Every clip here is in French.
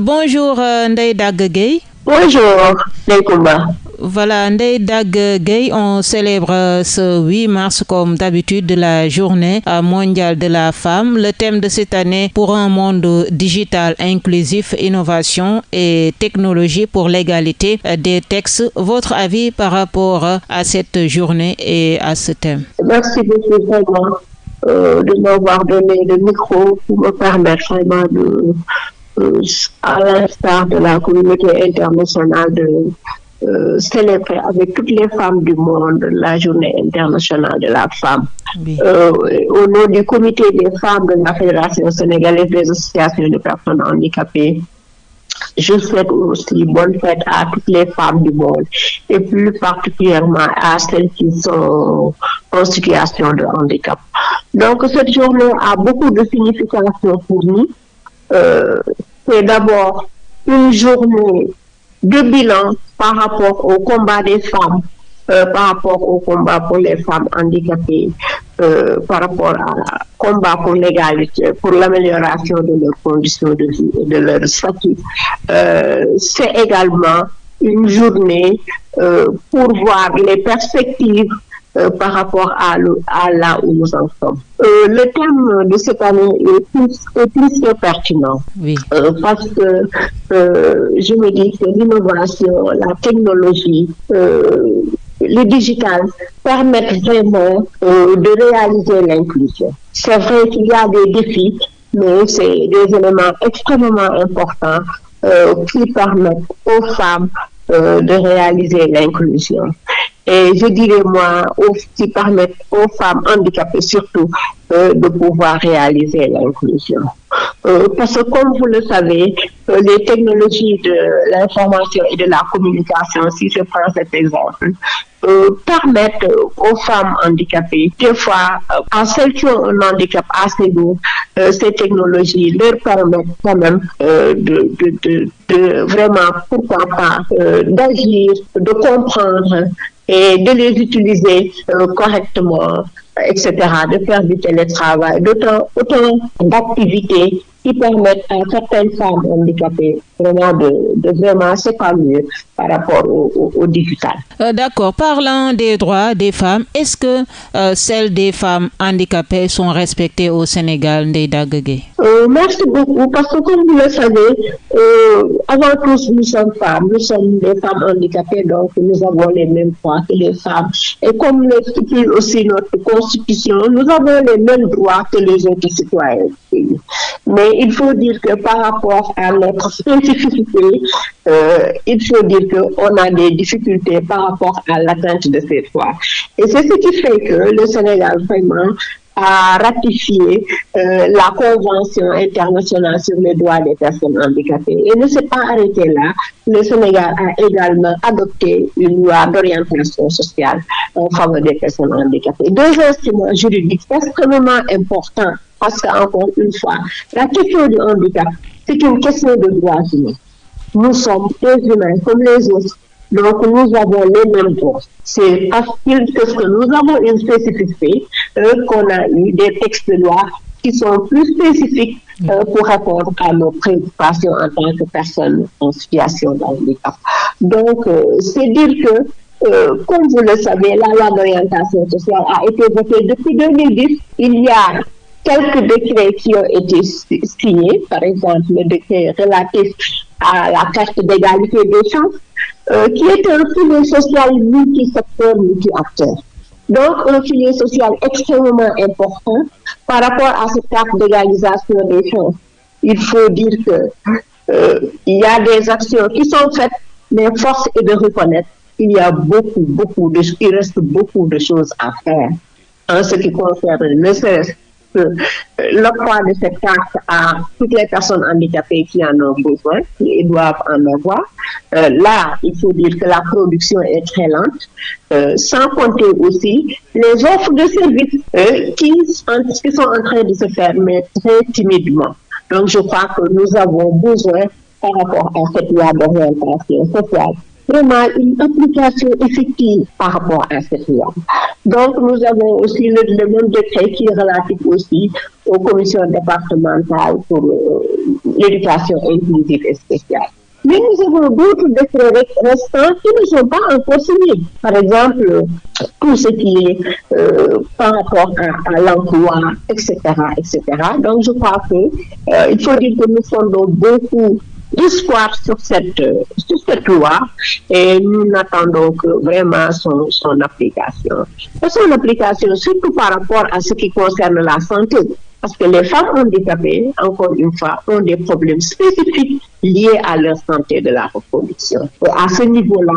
Bonjour euh, Ndeye Dag Bonjour Ndeye Voilà, Ndeye Dag on célèbre ce 8 mars comme d'habitude la journée mondiale de la femme. Le thème de cette année pour un monde digital inclusif, innovation et technologie pour l'égalité des textes. Votre avis par rapport à cette journée et à ce thème? Merci beaucoup vraiment euh, de m'avoir donné le micro pour me permettre vraiment de à l'instar de la communauté internationale de euh, célébrer avec toutes les femmes du monde la journée internationale de la femme. Euh, au nom du comité des femmes de la Fédération sénégalaise des associations de personnes handicapées, je souhaite aussi bonne fête à toutes les femmes du monde et plus particulièrement à celles qui sont en situation de handicap. Donc cette journée a beaucoup de signification pour nous. Euh, c'est d'abord une journée de bilan par rapport au combat des femmes, euh, par rapport au combat pour les femmes handicapées, euh, par rapport au combat pour l'égalité, pour l'amélioration de leurs conditions de vie et de leur statut. C'est également une journée pour voir les perspectives euh, par rapport à, là où nous en sommes. Euh, le thème de cette année est plus, plus que pertinent euh, parce que je me dis que l'innovation, la technologie, le digital permettent vraiment de réaliser l'inclusion. C'est vrai qu'il y a des défis, mais c'est des éléments extrêmement importants qui permettent aux femmes de réaliser l'inclusion et je dirais moi, qui permettent aux femmes handicapées surtout euh, de pouvoir réaliser l'inclusion. Euh, parce que comme vous le savez, euh, les technologies de l'information et de la communication, si je prends cet exemple, permettent aux femmes handicapées, des fois, à celles qui ont un handicap assez lourd, ces technologies leur permettent quand même de, de, de, vraiment, pourquoi pas, d'agir, de comprendre et de les utiliser euh, correctement, etc., de faire du télétravail, d'autant autant d'activités qui permettent à certaines femmes handicapées vraiment de, de vraiment s'épanouir par rapport au, digital. Euh, d'accord. Parlant des droits des femmes, est-ce que euh, celles des femmes handicapées sont respectées au Sénégal, Ndeida euh, Merci beaucoup, parce que comme vous le savez, avant tout, nous sommes femmes, nous sommes des femmes handicapées, donc nous avons les mêmes droits que les femmes. Et comme le stipule aussi notre nous avons les mêmes droits que les autres citoyens. Mais il faut dire que par rapport à notre spécificité, euh, il faut dire qu'on a des difficultés par rapport à l'atteinte de ces droits. Et c'est ce qui fait que le Sénégal vraiment a ratifié euh, la Convention internationale sur les droits des personnes handicapées. Et ne s'est pas arrêté là. Le Sénégal a également adopté une loi d'orientation sociale en faveur des personnes handicapées. Deux instruments juridiques extrêmement importants parce qu'encore une fois, la question du handicap, c'est une question de droits humains. Nous sommes des humains comme les autres. Donc, nous avons les mêmes droits. C'est parce que nous avons une spécificité euh, qu'on a eu des textes de loi qui sont plus spécifiques euh, pour répondre à nos préoccupations en tant que personnes en situation de handicap. Donc, euh, c'est dire que, comme vous le savez, la loi d'orientation sociale a été votée depuis 2010. Il y a quelques décrets qui ont été signés, par exemple le décret relatif à la carte d'égalité des chances, euh, qui est un filet social multi-secteur, multi-acteur. Donc, un filet social extrêmement important par rapport à cette carte d'égalisation des chances. Il faut dire que euh, y a des actions qui sont faites, mais force est de reconnaître qu'il y a beaucoup, beaucoup de, il reste beaucoup de choses à faire en ce qui concerne le euh, l'octroi de cette carte à toutes les personnes handicapées qui en ont besoin, qui doivent en avoir. Euh, là, il faut dire que la production est très lente, euh, sans compter aussi les offres de services qui, qui sont en train de se faire, mais très timidement. Donc, je crois que nous avons besoin, par rapport à cette loi d'orientation sociale, vraiment une application effective par rapport à cette loi. Donc, nous avons aussi le, le même décret qui est relatif aussi aux commissions départementales pour euh, l'éducation inclusive et spéciale. Mais nous avons d'autres décrets restants qui ne sont pas encore signés. Par exemple, tout ce qui est euh, par rapport à, à l'emploi, etc., etc. Donc, je crois que euh, il faut dire que nous fondons beaucoup d'espoir sur cette, sur cette loi et nous n'attendons que vraiment son, application. Et son application, surtout par rapport à ce qui concerne la santé. Parce que les femmes handicapées, encore une fois, ont des problèmes spécifiques liés à leur santé de la reproduction. À ce niveau-là,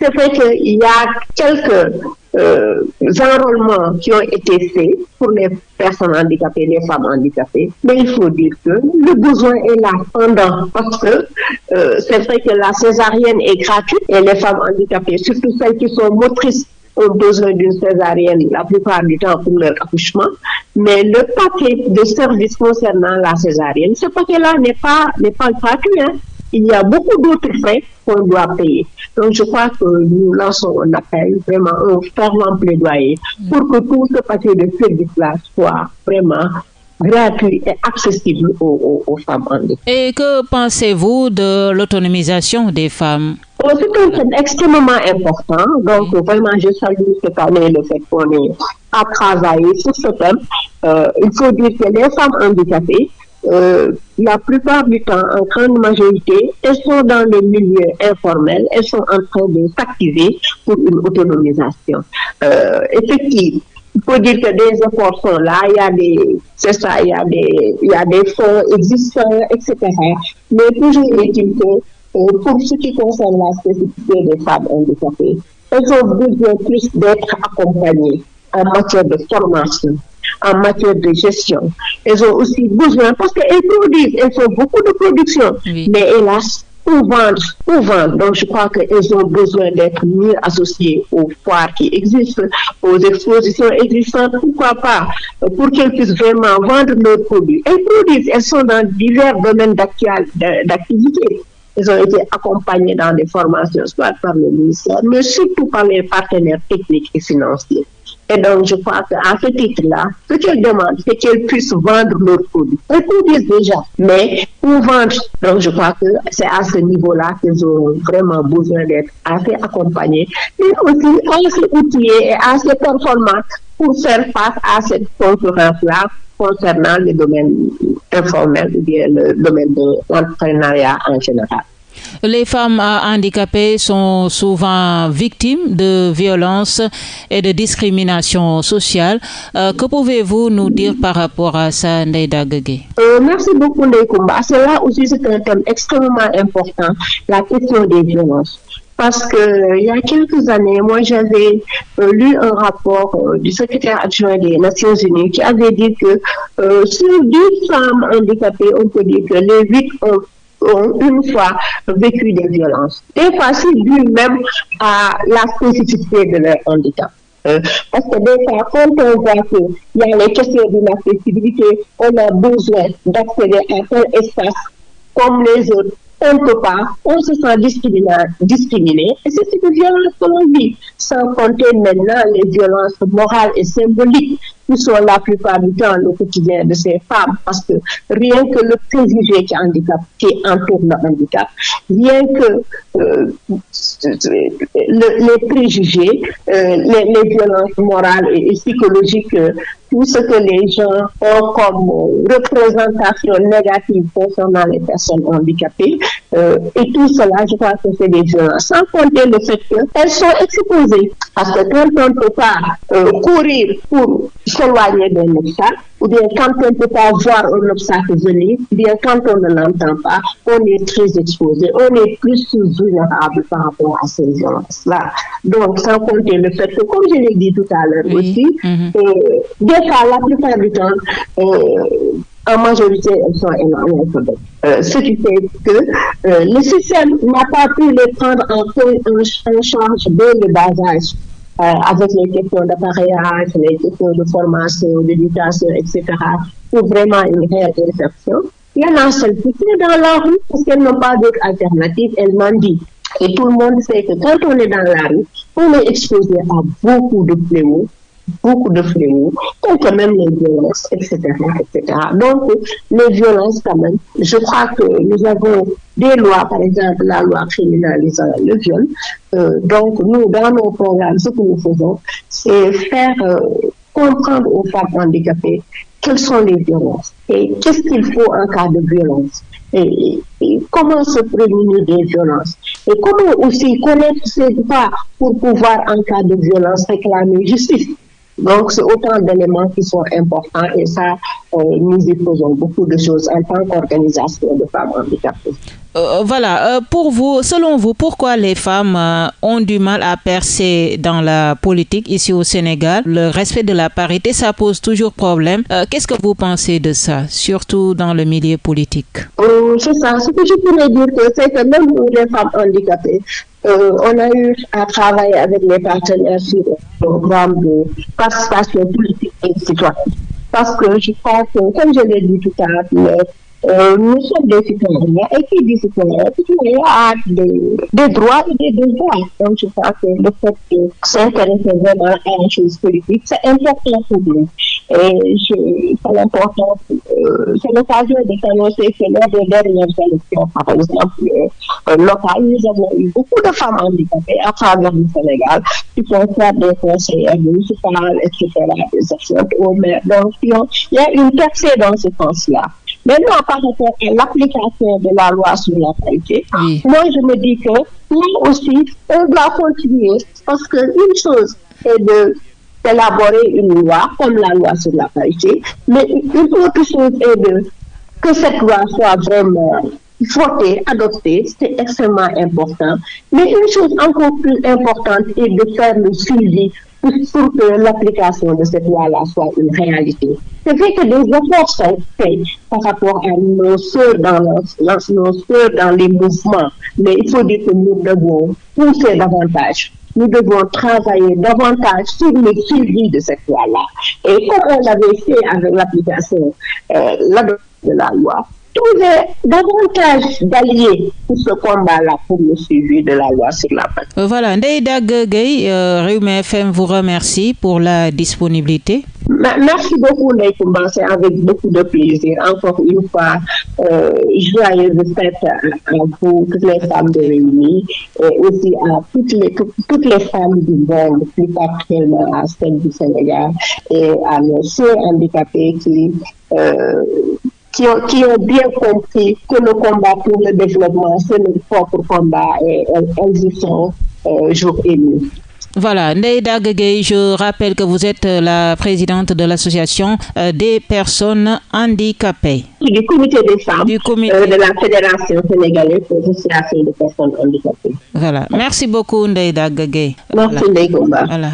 c'est vrai qu'il y a quelques euh, enrôlements qui ont été faits pour les personnes handicapées, les femmes handicapées, mais il faut dire que le besoin est là pendant, parce que euh, c'est vrai que la césarienne est gratuite et les femmes handicapées, surtout celles qui sont motrices, ont besoin d'une césarienne la plupart du temps pour leur accouchement, mais le paquet de services concernant la césarienne, ce paquet-là n'est pas, n'est pas gratuit. Hein. Il y a beaucoup d'autres frais qu'on doit payer. Donc, je crois que nous lançons un appel, vraiment un fervent plaidoyer pour que tout ce paquet de services-là soit vraiment gratuit et accessible aux, aux, aux femmes handicapées. Et que pensez-vous de l'autonomisation des femmes? Oh, c'est un thème extrêmement important. Donc, vraiment, je salue cette année le fait qu'on ait à travailler sur ce thème. Euh, il faut dire que les femmes handicapées, euh, la plupart du temps, en grande majorité, elles sont dans le milieu informel, elles sont en train de s'activer pour une autonomisation. Euh, effectivement, il faut dire que des efforts sont là, il y a des, c'est ça, il y a des, il y a des fonds existants, etc. Mais toujours est-il que euh, pour ce qui concerne la spécificité des femmes handicapées, elles ont besoin plus d'être accompagnées en matière de formation, en matière de gestion. Elles ont aussi besoin, parce qu'elles produisent, elles font beaucoup de production, Oui. mais hélas, pour vendre, pour vendre. Donc, je crois qu'elles ont besoin d'être mieux associées aux foires qui existent, aux expositions existantes, pourquoi pas, pour qu'elles puissent vraiment vendre leurs produits. Elles produisent, elles sont dans divers domaines d'activité. Elles ont été accompagnées dans des formations, soit par le ministère, mais surtout par les partenaires techniques et financiers. Et donc, je crois qu'à ce titre-là, ce qu'elles demandent, c'est qu'elles puissent vendre leurs produits. Elles produisent déjà, mais pour vendre, donc je crois que c'est à ce niveau-là qu'elles ont vraiment besoin d'être assez accompagnées, mais aussi assez outillées et assez performantes pour faire face à cette concurrence-là concernant le domaine informel le domaine de l'entrepreneuriat en général. Les femmes handicapées sont souvent victimes de violences et de discrimination sociale. Euh, que pouvez-vous nous dire par rapport à ça, Gueye Euh, merci beaucoup, Ndeye Koumba. C'est là aussi, un thème extrêmement important, la question des violences. Parce que il y a quelques années, moi, j'avais euh, lu un rapport euh, du secrétaire adjoint des Nations Unies qui avait dit que sur 10 femmes handicapées, on peut dire que les 8 ont ont une fois vécu des violences. Des fois, c'est dû même à la spécificité de leur handicap. Euh, parce que des fois, quand on voit qu'il y a les questions d'inaccessibilité, on a besoin d'accéder à tel espace comme les autres. On ne peut pas, on se sent discriminé, discriminé et c'est une violence que l'on vit, sans compter maintenant les violences morales et symboliques qui sont la plupart du temps le quotidien de ces femmes, parce que rien que le préjugé qui, handicap, qui entoure le handicap, rien que euh, le, les préjugés, euh, les, violences morales et, psychologiques, euh, tout ce que les gens ont comme représentation négative concernant les personnes handicapées, et tout cela, je crois que c'est des violences, sans compter le fait qu'elles sont exposées, parce que quand on ne peut pas courir pour s'éloigner d'un obstacle, ou bien quand on ne peut pas voir un obstacle venir, ou bien quand on ne l'entend pas, on est très exposé, on est plus vulnérable par rapport à ces violences-là. Donc, sans compter le fait que, comme je l'ai dit tout à l'heure Oui. aussi, Mhm. euh, des fois, la plupart du temps, euh, en majorité, elles sont analphabètes. Euh, ce qui fait que euh, le système n'a pas pu les prendre en, en, en charge dès le bas âge. Euh, avec les questions d'appareillage, les questions de formation, d'éducation, etc., pour vraiment une réelle insertion. Il y en a celles qui sont dans la rue parce qu'elles n'ont pas d'autre alternative, elles mendient. Et tout le monde sait que quand on est dans la rue, on est exposé à beaucoup de fléaux, beaucoup de fléaux, contre même les violences, etc., etc. Donc, les violences, quand même, je crois que nous avons des lois, par exemple, la loi criminalisant le viol. Euh, donc, nous, dans nos programmes, ce que nous faisons, c'est faire euh, comprendre aux femmes handicapées quelles sont les violences et qu'est-ce qu'il faut en cas de violence. Et, comment se prémunir des violences et comment aussi connaître ses droits pour pouvoir en cas de violence réclamer justice. Donc, c'est autant d'éléments qui sont importants et ça, nous y faisons beaucoup de choses en tant qu'organisation de femmes handicapées. Euh, voilà, euh, pour vous, selon vous, pourquoi les femmes ont du mal à percer dans la politique ici au Sénégal? Le respect de la parité, ça pose toujours problème. Qu'est-ce que vous pensez de ça, surtout dans le milieu politique C'est ça, ce que je pourrais dire, c'est que même les femmes handicapées, euh, on a eu à travailler avec les partenaires sur le programme de participation politique et citoyenne. Parce que je crois que, comme je l'ai dit tout à l'heure, euh, nous sommes des citoyens et qui dit citoyen, citoyen a des, des, droits et des devoirs. Donc je crois que le fait de s'intéresser vraiment à une chose politique, c'est important pour nous. Et c'est l'important, euh, c'est l'occasion de s'annoncer que lors des dernières élections, par exemple, euh, locales, nous avons eu beaucoup de femmes handicapées à travers le Sénégal qui font faire des conseillers municipales, etc., des actions au maire. Donc, il y a une percée dans ce sens-là. Maintenant, par rapport à l'application de la loi sur la parité, moi, je me dis que nous aussi, on doit continuer parce qu'une chose est de d'élaborer une loi comme la loi sur la parité, mais une autre chose est de que cette loi soit vraiment votée, adoptée, c'est extrêmement important. Mais une chose encore plus importante est de faire le suivi pour, que l'application de cette loi-là soit une réalité. C'est vrai que des efforts sont faits par rapport à nos soeurs dans, nos soeurs dans les mouvements, mais il faut dire que nous devons pousser davantage. Nous devons travailler davantage sur le suivi de cette loi-là. Et comme on l'avait fait avec l'application euh, de la loi, trouver davantage d'alliés pour ce combat-là, pour le suivi de la loi sur la paix. Euh, voilà, Ndeida Gueye, euh, FM vous remercie pour la disponibilité. Merci beaucoup, Kumba. C'est avec beaucoup de plaisir. Encore une fois, euh, joyeuse fête à, vous, toutes les femmes de Réunis, et aussi à toutes les, toutes les femmes du monde, plus particulièrement à celles du Sénégal, et à nos soeurs handicapés qui. Euh, qui ont, bien compris que le combat pour le développement, c'est notre propre combat et elles y sont euh, jour et nuit. Voilà, Ndeida Gueye, je rappelle que vous êtes la présidente de l'association euh, des personnes handicapées. Du comité des femmes du comité... Euh, de la Fédération sénégalaise de l'association des personnes handicapées. Voilà, merci beaucoup Ndeida Gueye. Merci. Voilà.